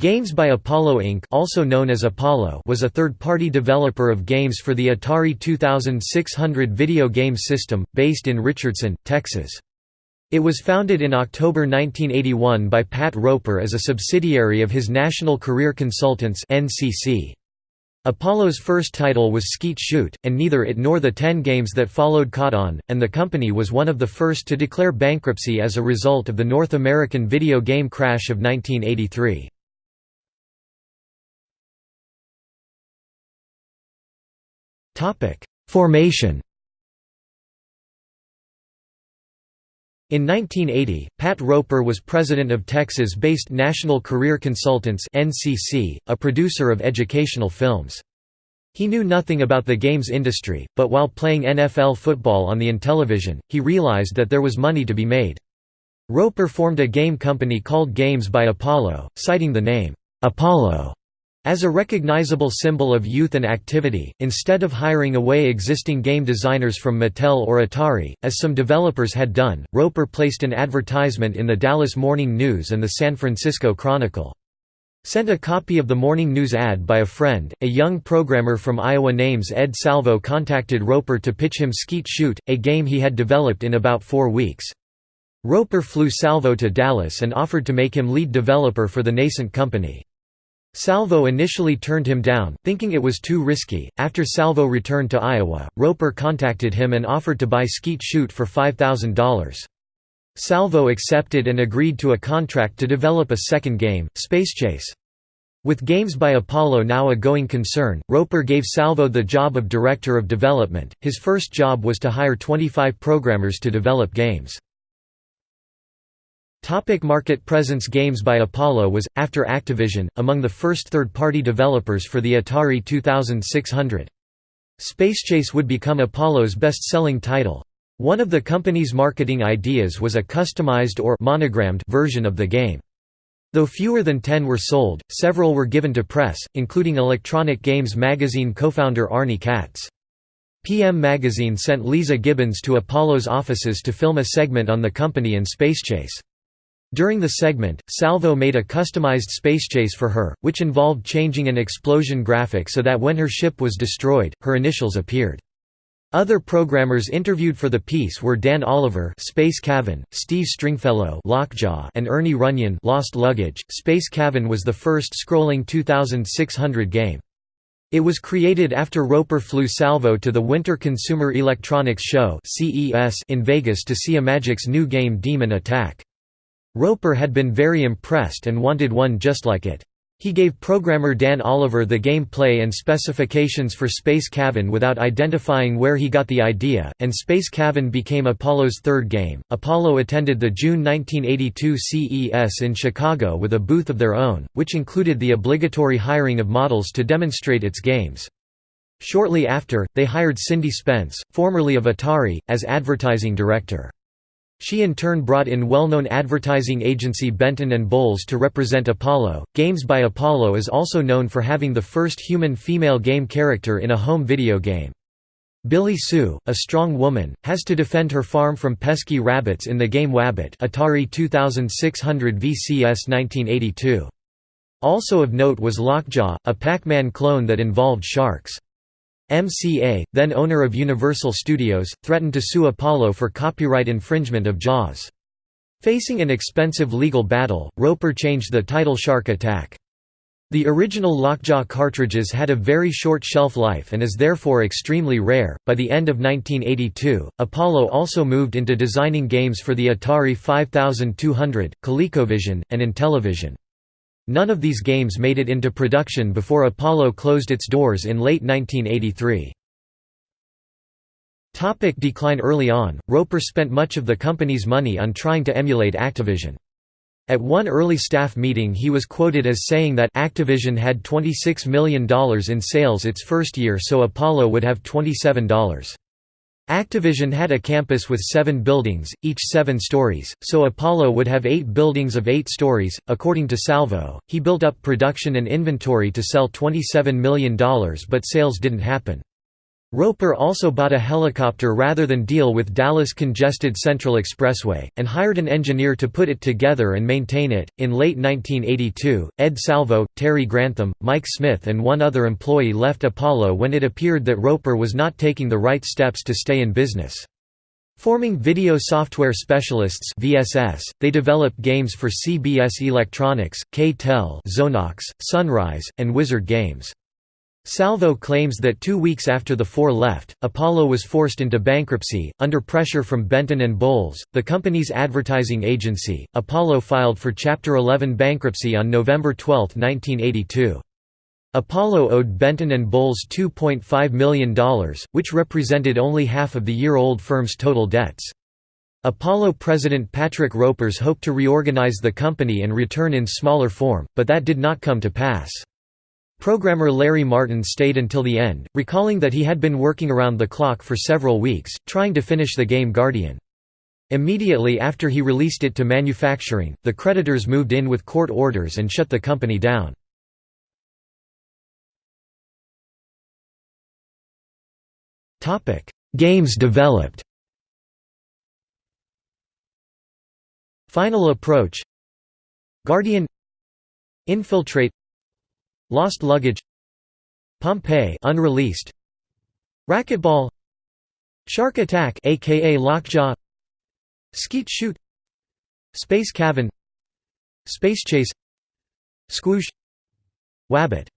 Games by Apollo Inc. also known as Apollo was a third-party developer of games for the Atari 2600 video game system, based in Richardson, Texas. It was founded in October 1981 by Pat Roper as a subsidiary of his National Career Consultants. Apollo's first title was Skeet Shoot, and neither it nor the ten games that followed caught on, and the company was one of the first to declare bankruptcy as a result of the North American video game crash of 1983. Formation In 1980, Pat Roper was president of Texas-based National Career Consultants (NCC), a producer of educational films. He knew nothing about the games industry, but while playing NFL football on the Intellivision, he realized that there was money to be made. Roper formed a game company called Games by Apollo, citing the name, Apollo as a recognizable symbol of youth and activity, instead of hiring away existing game designers from Mattel or Atari, as some developers had done, Roper placed an advertisement in the Dallas Morning News and the San Francisco Chronicle. Sent a copy of the Morning News ad by a friend, a young programmer from Iowa names Ed Salvo contacted Roper to pitch him Skeet Shoot, a game he had developed in about four weeks. Roper flew Salvo to Dallas and offered to make him lead developer for the nascent company. Salvo initially turned him down, thinking it was too risky. After Salvo returned to Iowa, Roper contacted him and offered to buy Skeet Shoot for $5,000. Salvo accepted and agreed to a contract to develop a second game, Space Chase. With Games by Apollo now a going concern, Roper gave Salvo the job of Director of Development. His first job was to hire 25 programmers to develop games. Topic market presence Games by Apollo was, after Activision, among the first third-party developers for the Atari 2600. Spacechase would become Apollo's best-selling title. One of the company's marketing ideas was a customized or monogrammed version of the game. Though fewer than ten were sold, several were given to press, including Electronic Games magazine co-founder Arnie Katz. PM Magazine sent Leeza Gibbons to Apollo's offices to film a segment on the company and Spacechase. During the segment, Salvo made a customized spacechase for her, which involved changing an explosion graphic so that when her ship was destroyed, her initials appeared. Other programmers interviewed for the piece were Dan Oliver, Space Cavern, Steve Stringfellow, Lockjaw, and Ernie Runyon, Lost Luggage. Space Cavern was the first scrolling 2600 game. It was created after Roper flew Salvo to the Winter Consumer Electronics Show (CES) in Vegas to see Imagic's new game Demon Attack. Roper had been very impressed and wanted one just like it. He gave programmer Dan Oliver the gameplay and specifications for Space Cavern without identifying where he got the idea, and Space Cavern became Apollo's third game. Apollo attended the June 1982 CES in Chicago with a booth of their own, which included the obligatory hiring of models to demonstrate its games. Shortly after, they hired Cindy Spence, formerly of Atari, as advertising director. She in turn brought in well-known advertising agency Benton Bowles to represent Apollo. Games by Apollo is also known for having the first human female game character in a home video game. Billy Sue, a strong woman, has to defend her farm from pesky rabbits in the game Wabbit Atari 2600 VCS 1982. Also of note was Lockjaw, a Pac-Man clone that involved sharks. MCA, then owner of Universal Studios, threatened to sue Apollo for copyright infringement of Jaws. Facing an expensive legal battle, Roper changed the title Shark Attack. The original Lockjaw cartridges had a very short shelf life and is therefore extremely rare. By the end of 1982, Apollo also moved into designing games for the Atari 5200, ColecoVision, and Intellivision. None of these games made it into production before Apollo closed its doors in late 1983. Topic decline Early on, Roper spent much of the company's money on trying to emulate Activision. At one early staff meeting he was quoted as saying that Activision had $26 million in sales its first year so Apollo would have $27. Activision had a campus with seven buildings, each seven stories, so Apollo would have eight buildings of eight stories. According to Salvo, he built up production and inventory to sell $27 million but sales didn't happen. Roper also bought a helicopter rather than deal with Dallas congested Central Expressway, and hired an engineer to put it together and maintain it. In late 1982, Ed Salvo, Terry Grantham, Mike Smith, and one other employee left Apollo when it appeared that Roper was not taking the right steps to stay in business. Forming Video Software Specialists (VSS), they developed games for CBS Electronics, K-tel, Xonox, Sunrise, and Wizard Games. Salvo claims that two weeks after the four left, Apollo was forced into bankruptcy. Under pressure from Benton and Bowles, the company's advertising agency, Apollo filed for Chapter 11 bankruptcy on November 12, 1982. Apollo owed Benton and Bowles $2.5 million, which represented only half of the year-old firm's total debts. Apollo president Patrick Ropers hoped to reorganize the company and return in smaller form, but that did not come to pass. Programmer Larry Martin stayed until the end, recalling that he had been working around the clock for several weeks, trying to finish the game Guardian. Immediately after he released it to manufacturing, the creditors moved in with court orders and shut the company down. Games developed Final Approach Guardian Infiltrate Lost Luggage Pompeii unreleased Racquetball Shark Attack aka Lockjaw Skeet Shoot Space Cavern Space Chase Squoosh Wabbit